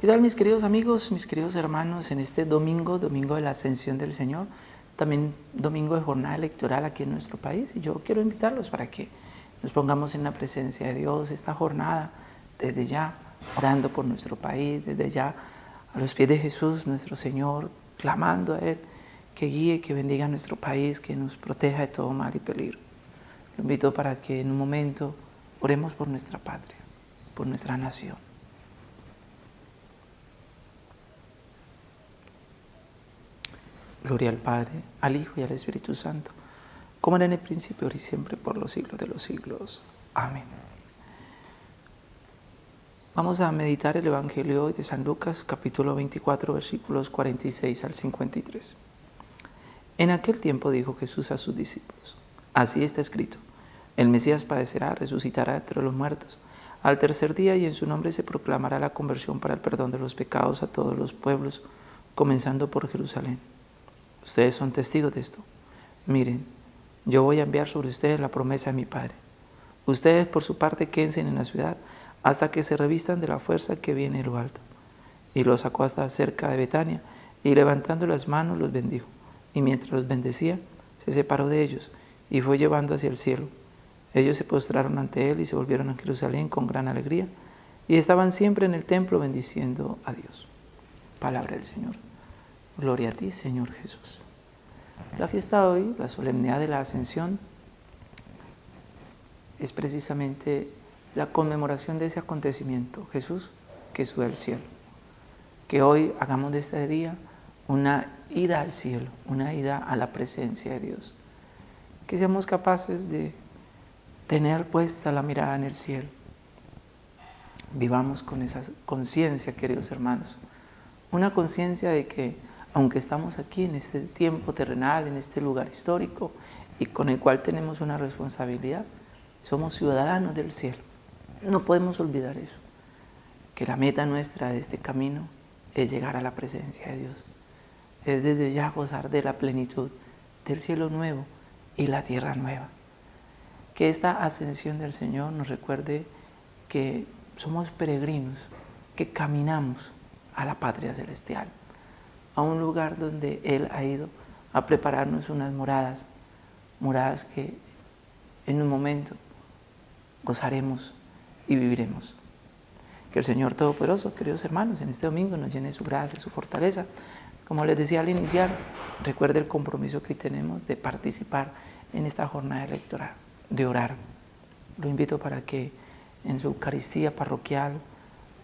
¿Qué tal mis queridos amigos, mis queridos hermanos en este domingo, domingo de la ascensión del Señor? También domingo de jornada electoral aquí en nuestro país y yo quiero invitarlos para que nos pongamos en la presencia de Dios esta jornada desde ya, orando por nuestro país, desde ya a los pies de Jesús, nuestro Señor, clamando a Él que guíe, que bendiga nuestro país, que nos proteja de todo mal y peligro. Lo invito para que en un momento oremos por nuestra patria, por nuestra nación. Gloria al Padre, al Hijo y al Espíritu Santo, como era en el principio, ahora y siempre, por los siglos de los siglos. Amén. Vamos a meditar el Evangelio de San Lucas, capítulo 24, versículos 46 al 53. En aquel tiempo dijo Jesús a sus discípulos, así está escrito, el Mesías padecerá, resucitará entre los muertos, al tercer día y en su nombre se proclamará la conversión para el perdón de los pecados a todos los pueblos, comenzando por Jerusalén. Ustedes son testigos de esto. Miren, yo voy a enviar sobre ustedes la promesa de mi Padre. Ustedes por su parte quédense en la ciudad hasta que se revistan de la fuerza que viene de lo alto. Y los sacó hasta cerca de Betania y levantando las manos los bendijo. Y mientras los bendecía, se separó de ellos y fue llevando hacia el cielo. Ellos se postraron ante él y se volvieron a Jerusalén con gran alegría y estaban siempre en el templo bendiciendo a Dios. Palabra del Señor. Gloria a ti, Señor Jesús. La fiesta de hoy, la solemnidad de la Ascensión, es precisamente la conmemoración de ese acontecimiento, Jesús que sube al cielo. Que hoy hagamos de este día una ida al cielo, una ida a la presencia de Dios. Que seamos capaces de tener puesta la mirada en el cielo. Vivamos con esa conciencia, queridos hermanos. Una conciencia de que aunque estamos aquí en este tiempo terrenal, en este lugar histórico y con el cual tenemos una responsabilidad, somos ciudadanos del cielo. No podemos olvidar eso, que la meta nuestra de este camino es llegar a la presencia de Dios. Es desde ya gozar de la plenitud del cielo nuevo y la tierra nueva. Que esta ascensión del Señor nos recuerde que somos peregrinos, que caminamos a la patria celestial a un lugar donde Él ha ido a prepararnos unas moradas, moradas que en un momento gozaremos y viviremos. Que el Señor Todopoderoso, queridos hermanos, en este domingo nos llene su gracia, su fortaleza. Como les decía al iniciar, recuerde el compromiso que tenemos de participar en esta jornada electoral, de orar. Lo invito para que en su Eucaristía parroquial,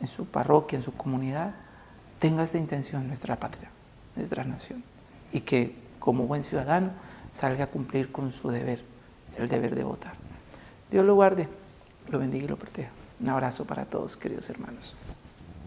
en su parroquia, en su comunidad, tenga esta intención nuestra patria nuestra nación y que como buen ciudadano salga a cumplir con su deber, el deber de votar. Dios lo guarde, lo bendiga y lo proteja. Un abrazo para todos, queridos hermanos.